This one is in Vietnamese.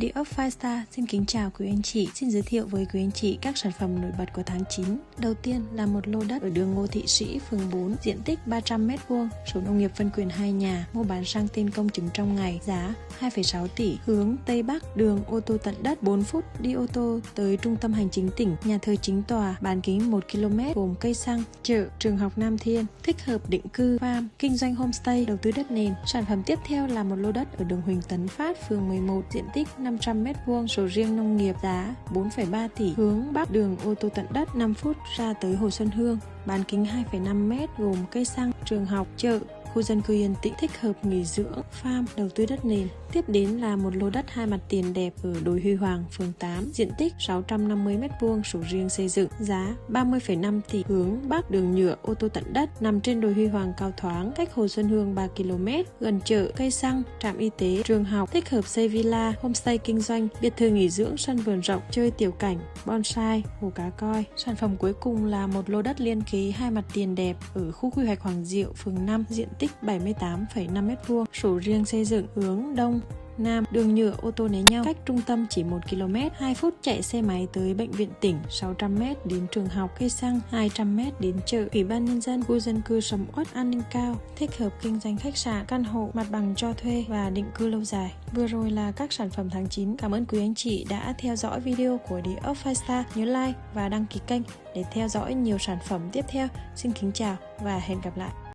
The Up Five Star xin kính chào quý anh chị, xin giới thiệu với quý anh chị các sản phẩm nổi bật của tháng 9. Đầu tiên là một lô đất ở đường Ngô Thị Sĩ, phường 4, diện tích 300m2, sổ nông nghiệp phân quyền 2 nhà, mua bán sang tên công chứng trong ngày, giá 2,6 tỷ, hướng Tây Bắc, đường ô tô tận đất 4 phút đi ô tô tới trung tâm hành chính tỉnh, nhà thờ chính tòa, bán kính 1 km gồm cây xăng, chợ, trường học Nam Thiên, thích hợp định cư, farm, kinh doanh homestay, đầu tư đất nền. Sản phẩm tiếp theo là một lô đất ở đường Huỳnh Tấn Phát, phường 11, diện tích 5. 500m2, sổ riêng nông nghiệp giá 4,3 tỷ, hướng Bắc đường ô tô tận đất 5 phút ra tới Hồ Xuân Hương, bán kính 2,5m gồm cây xăng, trường học, chợ, khu dân cư yên tĩnh thích hợp nghỉ dưỡng, farm, đầu tư đất nền. Tiếp đến là một lô đất hai mặt tiền đẹp ở đồi Huy Hoàng, phường 8, diện tích 650m2, sổ riêng xây dựng, giá 30,5 tỷ, hướng Bắc đường nhựa ô tô tận đất, nằm trên đồi Huy Hoàng cao thoáng, cách Hồ Xuân Hương 3 km, gần chợ, cây xăng, trạm y tế, trường học, thích hợp xây villa, homestay kinh doanh, biệt thự nghỉ dưỡng, sân vườn rộng, chơi tiểu cảnh, bonsai, hồ cá coi. Sản phẩm cuối cùng là một lô đất liên kế hai mặt tiền đẹp ở khu quy hoạch Hoàng Diệu, phường 5, diện tích 78,5m2, sổ riêng xây dựng hướng Đông, Nam, đường nhựa ô tô né nhau, cách trung tâm chỉ 1 km, 2 phút chạy xe máy tới bệnh viện tỉnh, 600m đến trường học, cây xăng, 200m đến chợ, ủy ban nhân dân, khu dân cư sầm uất an ninh cao, thích hợp kinh doanh khách sạn, căn hộ, mặt bằng cho thuê và định cư lâu dài. Vừa rồi là các sản phẩm tháng 9. Cảm ơn quý anh chị đã theo dõi video của Địa Up Five Star. Nhớ like và đăng ký kênh để theo dõi nhiều sản phẩm tiếp theo. Xin kính chào và hẹn gặp lại.